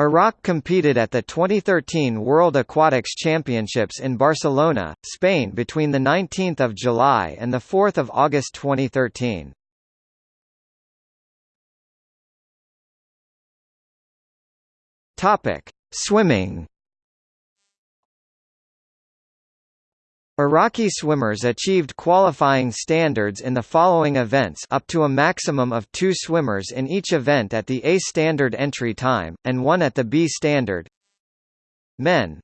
Iraq competed at the 2013 World Aquatics Championships in Barcelona, Spain between 19 July and 4 August 2013. Swimming Iraqi swimmers achieved qualifying standards in the following events up to a maximum of two swimmers in each event at the A standard entry time, and one at the B standard. Men,